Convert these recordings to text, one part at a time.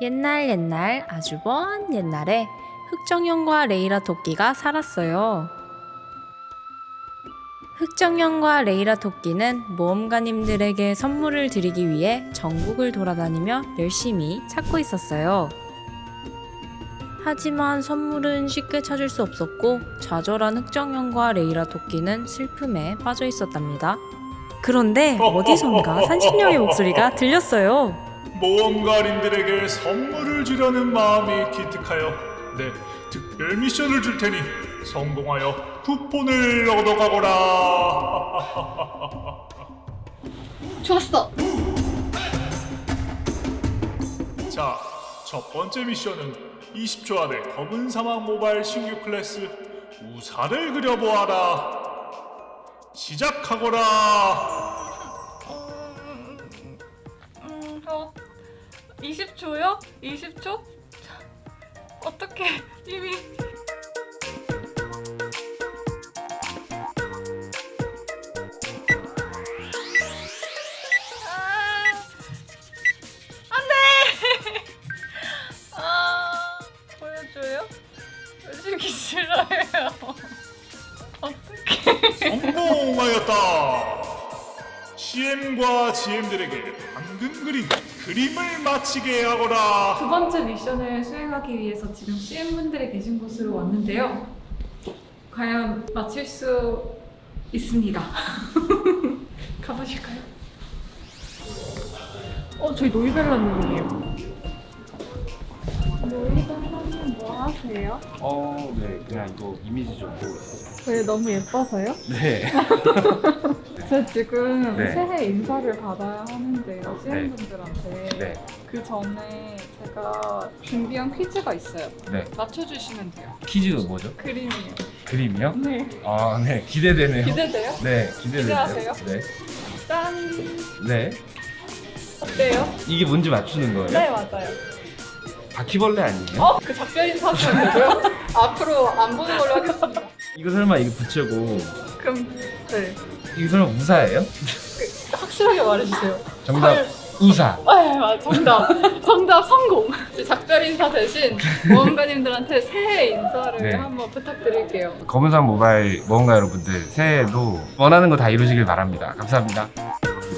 옛날 옛날 아주 먼 옛날에 흑정형과 레이라 토끼가 살았어요. 흑정형과 레이라 토끼는 모험가님들에게 선물을 드리기 위해 전국을 돌아다니며 열심히 찾고 있었어요. 하지만 선물은 쉽게 찾을 수 없었고 좌절한 흑정형과 레이라 토끼는 슬픔에 빠져 있었답니다. 그런데 어디선가 산신령의 목소리가 들렸어요. 모험가님들에게 선물을 주려는 마음이 기특하여 네 특별 미션을 줄 테니 성공하여 쿠폰을 얻어가거라. 좋았어. 자, 첫 번째 미션은 20초 안에 검은 사막 모바일 신규 클래스 우사를 그려보아라. 시작하거라 20초요? 20초? 어떻게 이미? 보여주기 싫어요. 어떡해. 성공하였다 CM과 GM들에게 방금 그린 그림을 마치게 하거라 두 번째 미션을 수행하기 위해서 지금 CM분들이 계신 곳으로 왔는데요. 과연 맞힐 수 있습니다. 가보실까요? 어, 저희 노이벨라님이에요. 노이벨라님 뭐 하세요? 어, 네, 그냥 이거 이미지 좀 보고 있어요. 왜 너무 예뻐서요? 네. 저 지금 네. 새해 인사를 받아야 하는데요, CM분들한테. 네. 그 전에 제가 준비한 퀴즈가 있어요. 네. 맞춰주시면 돼요. 퀴즈 뭐죠? 그림이요. 그림이요? 네. 아, 네. 기대되네요. 기대돼요? 네, 기대되네요. 기대하세요? 네. 짠! 네. 어때요? 이게 뭔지 맞추는 거예요? 네, 맞아요. 바퀴벌레 아니에요? 어? 그 작별 인사하시면 되고요. 앞으로 안 보는 걸로 하겠습니다. 이거 설마 이거 붙이고 그럼, 네. 이거 설마 우사예요? 그, 확실하게 말해주세요. 정답 설- 우사. 아, 맞 정답. 정답 성공. 작별 인사 대신 모험가님들한테 새해 인사를 네. 한번 부탁드릴게요. 검은사막 모바일 모험가 여러분들 새해에도 원하는 거 다 이루시길 바랍니다. 감사합니다.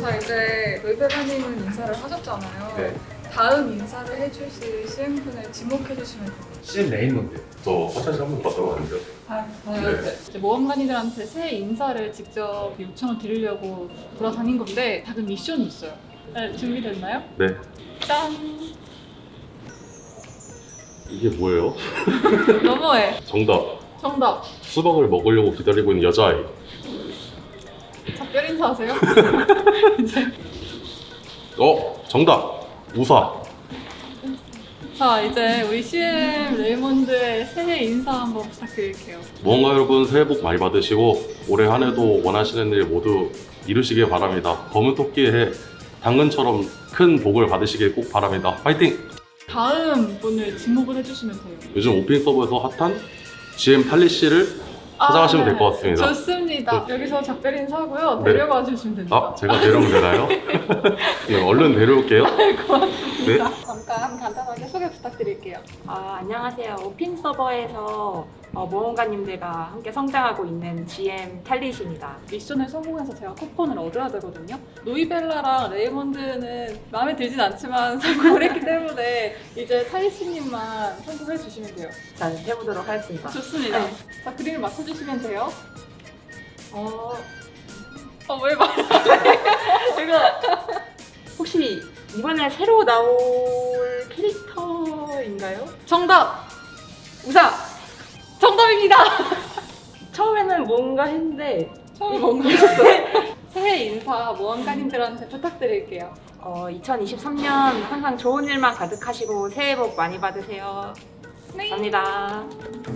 자, 이제 노이베라님은 인사를 하셨잖아요. 네. 다음 인사를 해주실 CM분을 지목해 주시면 됩니다. CM 레이먼드. 저 화장실 한번 갔다 왔는데요. 아, 네. 네. 이제 모험가님들한테 새해 인사를 직접 요청을 드리려고 돌아다닌 건데 다른 미션이 있어요. 네, 준비됐나요? 네. 짠! 이게 뭐예요? 너무해. 정답. 정답. 수박을 먹으려고 기다리고 있는 여자아이. 작별 인사하세요? 어? 정답. 우사. 자, 이제 우리 CM 레이몬드의 새해 인사 한번 부탁드릴게요. 무언가 여러분 새해 복 많이 받으시고 올해 한 해도 원하시는 일 모두 이루시길 바랍니다. 검은 토끼의 해 당근처럼 큰 복을 받으시길 꼭 바랍니다. 파이팅! 다음 분을 지목을 해주시면 돼요. 요즘 오픈 서버에서 핫한 GM 팔리 씨를 찾아가시면 될것 같습니다. 아, 네. 좋습니다. 여기서 작별 인사하고요. 네. 데려가 주시면 됩니다. 아, 제가 데려오면 되나요? 네, 얼른 데려올게요. 네. 잠깐 간단하게 소개 부탁드릴게요. 아, 안녕하세요. 오핀 서버에서 어, 모험가님들과 함께 성장하고 있는 GM 탈릿입니다. 미션을 성공해서 제가 쿠폰을 얻어야 되거든요. 노이벨라랑 레이몬드는 마음에 들진 않지만 성공을 했기 때문에 이제 타이씨님만 성공해 주시면 돼요. 자, 해보도록 하겠습니다. 좋습니다. 네. 자, 그림을 맞춰주시면 돼요. 어, 어, 왜 말? 제가 혹시 이번에 새로 나올 캐릭터인가요? 정답! 우사! 정답입니다! 처음에는 뭔가 했는데 처음에 뭔가 하셨어요? 새해 인사 모험가님들한테 부탁드릴게요. 어, 2023년 항상 좋은 일만 가득하시고 새해 복 많이 받으세요. 네. 감사합니다.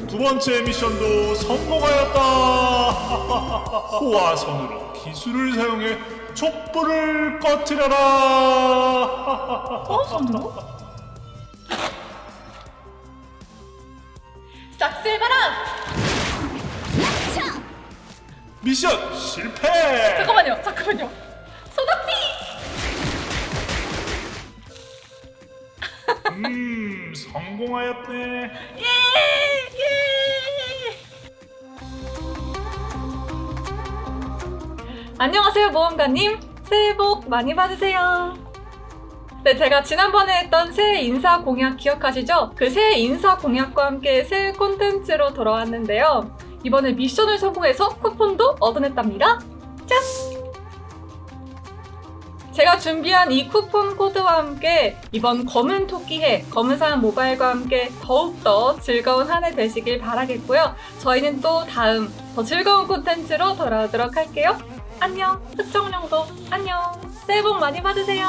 두 번째 미션도 성공하였다 호화선으로 기술을 사용해 촛불을 꺼트려라 어? 손으로? 쓸바람! 미션 실패 잠깐만요, 잠깐만요. 소낙비! 음, 성공하였네. 안녕하세요 모험가님 새해 복 많이 받으세요 네 제가 지난번에 했던 새해 인사 공약 기억하시죠? 그 새해 인사 공약과 함께 새해 콘텐츠로 돌아왔는데요 이번에 미션을 성공해서 쿠폰도 얻어냈답니다 짠! 제가 준비한 이 쿠폰 코드와 함께 이번 검은 토끼해 검은산 모바일과 함께 더욱더 즐거운 한 해 되시길 바라겠고요 저희는 또 다음 더 즐거운 콘텐츠로 돌아오도록 할게요 안녕. 특정령도 안녕. 새해 복 많이 받으세요.